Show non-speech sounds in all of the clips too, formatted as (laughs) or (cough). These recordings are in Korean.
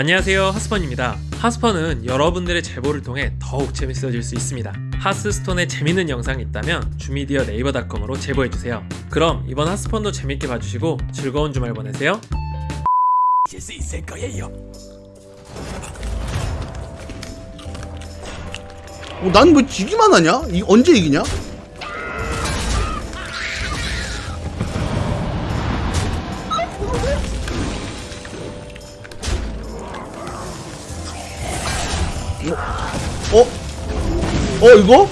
안녕하세요 하스펀입니다 하스펀은 여러분들의 제보를 통해 더욱 재밌어질 수 있습니다 하스스톤에 재밌는 영상이 있다면 주미디어 네이버닷컴으로 제보해주세요 그럼 이번 하스펀도 재밌게 봐주시고 즐거운 주말 보내세요 수 있을 거예요. 어, 난왜 지기만 하냐? 이 언제 이기냐? 어? 어? 어 이거?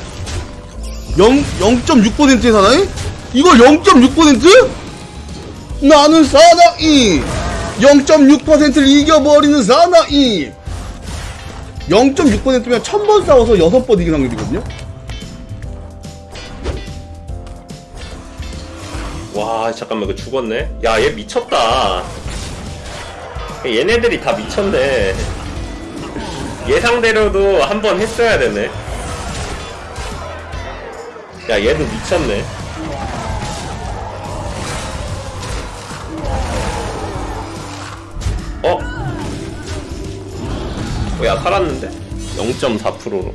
0, 0.6%의 사나이? 이거 0.6%? 나는 사나이 0.6%를 이겨버리는 사나이 0.6%면 1000번 싸워서 6번 이긴 확률이거든요? 와 잠깐만 이거 죽었네 야 얘 미쳤다 얘네들이 다 미쳤네 예상대로도 한 번 했어야 되네 야 얘도 미쳤네 어? 어, 야 살았는데? 0.4%로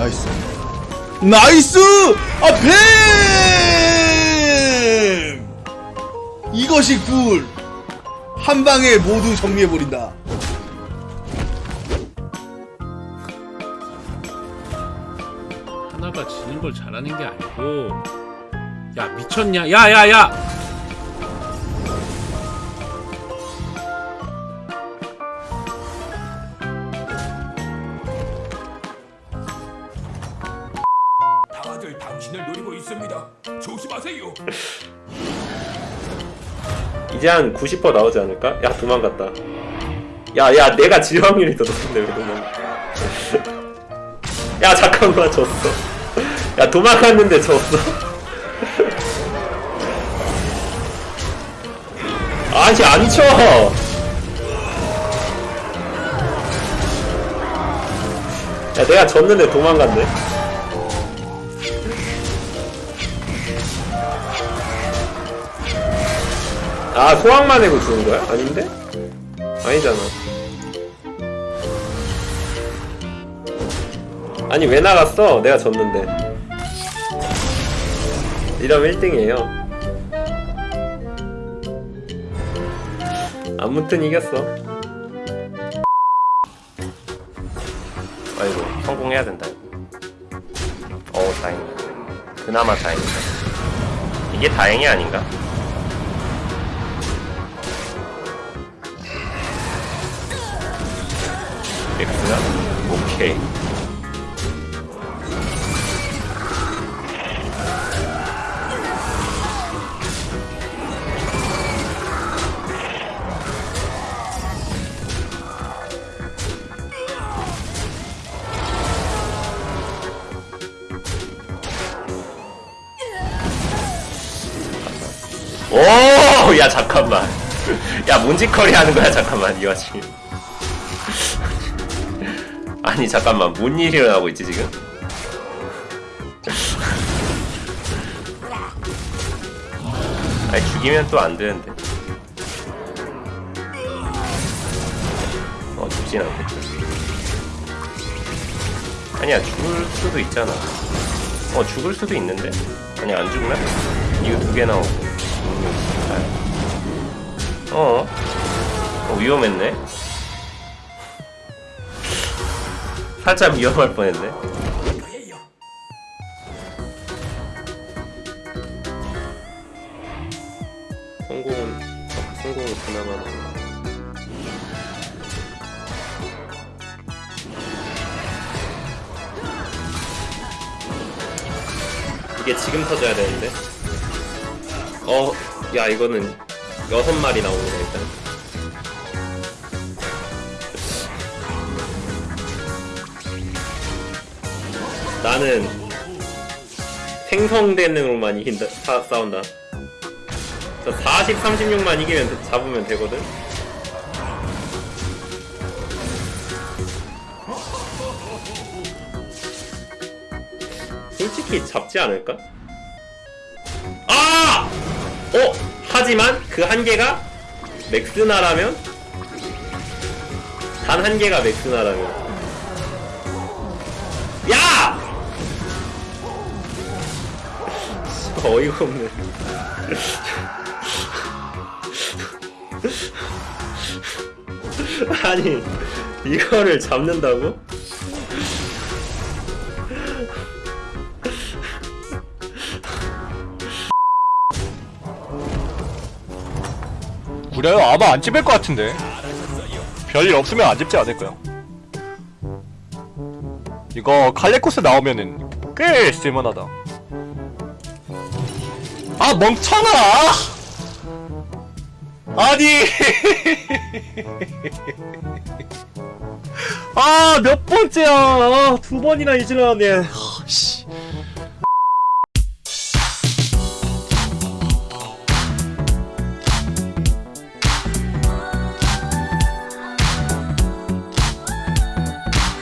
나이스 나이스! 아 뱀! 이것이 굴! 한 방에 모두 정리해버린다 하나가 지는 걸 잘하는 게 아니고 야 미쳤냐 야야야 다들 당신을 노리고 있습니다. 조심하세요. 이제 한 90% 나오지 않을까? 야 도망갔다 야야 내가 질 확률이 더 높은데 왜 도망가 (laughs) 야 잠깐만 졌어 야 도망갔는데 졌어 (laughs) 아니 안 쳐 야 내가 졌는데 도망갔네 아 소황만 내고 주는 거야? 아닌데? 아니잖아 아니 왜 나갔어? 내가 졌는데 이러면 1등이에요 아무튼 이겼어 아이고 성공해야 된다 어 다행이다 그나마 다행이다 이게 다행이 아닌가? X나? 오케이. 오, 야 잠깐만. 야 몬지컬이 하는 거야 잠깐만 이 와중에. 아니 잠깐만. 뭔 일이 일어나고 있지 지금? 아니 죽이면 또 안 되는데. 어 죽진 않겠다. 아니야 죽을 수도 있잖아. 어 죽을 수도 있는데. 아니 안 죽나? 이거 두 개 나오고. 어? 어 위험했네 살짝 위험할 뻔했네. 성공은 성공은 그나마 이게 지금 터져야 되는데. 어, 야 이거는 여섯 마리 나오네 일단. 나는 생성대능으로만 이긴다 사, 싸운다 40, 36만 이기면 잡으면 되거든 솔직히 잡지 않을까? 아! 어! 하지만 그 한계가 맥스나라면 단 한계가 맥스나라면 어이가 없네 아니 이거를 잡는다고? 구려요? 아마 안 찝을 것 같은데 별일 없으면 안 찝지 않을까요? 이거 칼레코스 나오면은 꽤 쓸만하다 아 멍청아! 아니! (laughs) 아 몇 번째야? 아, 두 번이나 이질러네